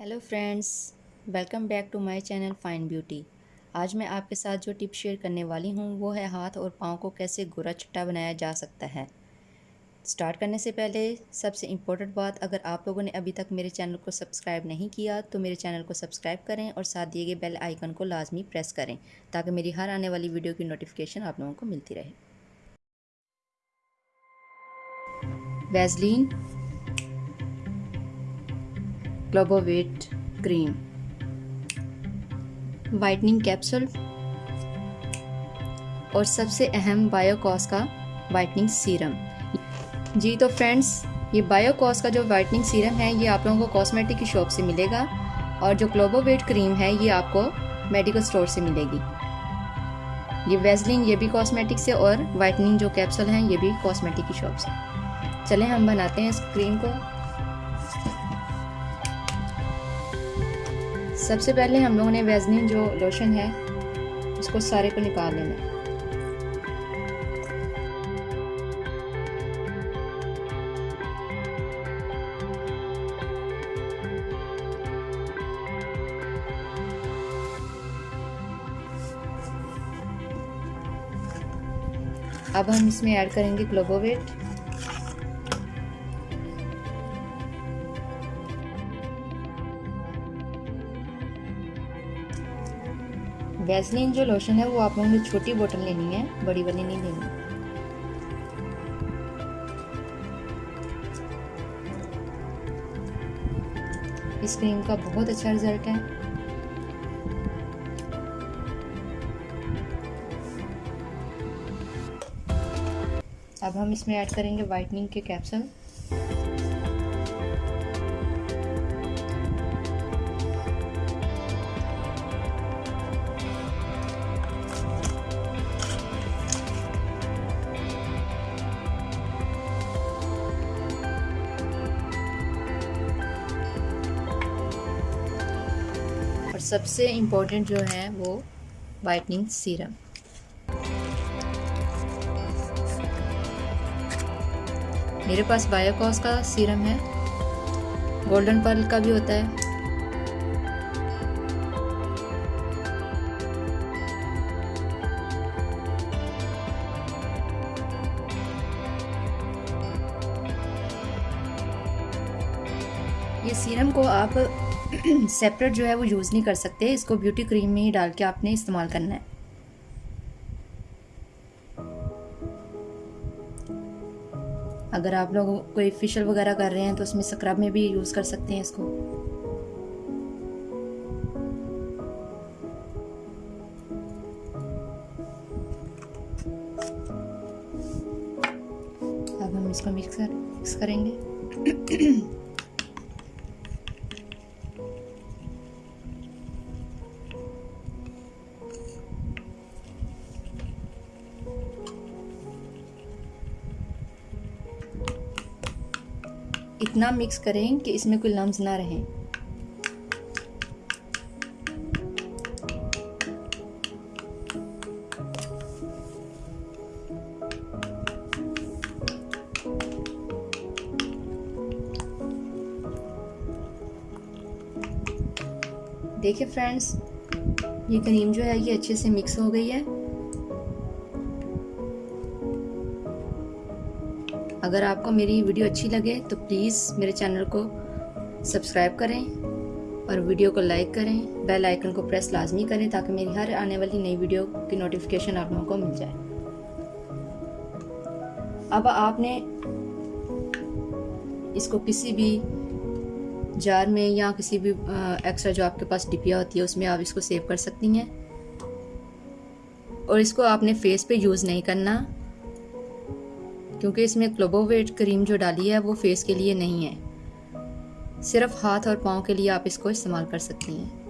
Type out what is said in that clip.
Hello friends welcome back to my channel fine beauty آج میں آپ کے ساتھ جو ٹپ شیئر کرنے والی ہوں وہ ہے ہاتھ اور پاؤں کو کیسے گورا چٹا بنایا جا سکتا ہے۔ سٹارٹ کرنے سے پہلے سب سے امپورٹنٹ بات، اگر آپ لوگوں نے ابھی تک میرے چینل کو سبسکرائب نہیں کیا تو میرے چینل کو سبسکرائب کریں اور ساتھ دیے گئے بیل آئیکن کو لازمی پریس کریں تاکہ میری ہر آنے والی ویڈیو کی نوٹیفکیشن آپ لوگوں کو ملتی رہے۔ Vaseline white cream whitening capsule اور سب سے اہم بایو کاس کا وائٹننگ سیرم جی تو فرینڈس یہ بایو کاس کا جو وائٹننگ سیرم ہے، یہ آپ لوگوں کو کاسمیٹک کی شاپ سے ملے گا۔ اور جو کلوبو ویٹ کریم ہے، یہ آپ کو میڈیکل سٹور سے ملے گی۔ یہ ویزلین یہ بھی کاسمیٹک سے اور وائٹننگ جو کیپسول ہیں، یہ بھی کاسمیٹک کی شاپ سے۔ چلیں ہم بناتے ہیں اس کریم کو۔ سب سے پہلے ہم لوگوں نے ویزنین جو لوشن ہے، اس کو سارے کو نکال لینا۔ اب ہم اس میں ایڈ کریں گے گلوبو ویٹ ویزلین جو لوشن ہے وہ آپ لوگوں نے چھوٹی بوٹل لینی ہے بڑی والی نہیں لینی اس کریم کا بہت اچھا رزلٹ ہے اب ہم اس میں ایڈ کریں گے وائٹننگ کے کیپسل سب سے امپورٹنٹ جو ہے وہ وائٹنگ سیرم میرے پاس بایوکاس کا سیرم ہے گولڈن پرل کا بھی ہوتا ہے۔ یہ سیرم کو آپ سیپریٹ جو ہے وہ یوز نہیں کر سکتے، اس کو بیوٹی کریم میں ہی ڈال کے آپ نے استعمال کرنا ہے۔ اگر آپ لوگ کوئی فیشل وغیرہ کر رہے ہیں تو اس میں سکرب میں بھی یوز کر سکتے ہیں اس کو۔ اب ہم اس کو مکس کریں گے۔ اتنا مکس کریں کہ اس میں کوئی لمز نہ رہیں۔ دیکھیں فرینڈز یہ کریم جو ہے، یہ اچھے سے مکس ہو گئی ہے۔ اگر آپ کو میری ویڈیو اچھی لگے تو پلیز میرے چینل کو سبسکرائب کریں اور ویڈیو کو لائک کریں۔ بیل آئیکن کو پریس لازمی کریں تاکہ میری ہر آنے والی نئی ویڈیو کی نوٹیفکیشن آپ لوگوں کو مل جائے۔ اب آپ نے اس کو کسی بھی جار میں یا کسی بھی ایکسٹرا جو آپ کے پاس ڈپیا ہوتی ہے، اس میں آپ اس کو سیو کر سکتی ہیں۔ اور اس کو آپ نے فیس پہ یوز نہیں کرنا۔ کیونکہ اس میں کلوبو ویٹ کریم جو ڈالی ہے وہ فیس کے لیے نہیں ہے۔ صرف ہاتھ اور پاؤں کے لیے آپ اس کو استعمال کر سکتی ہیں۔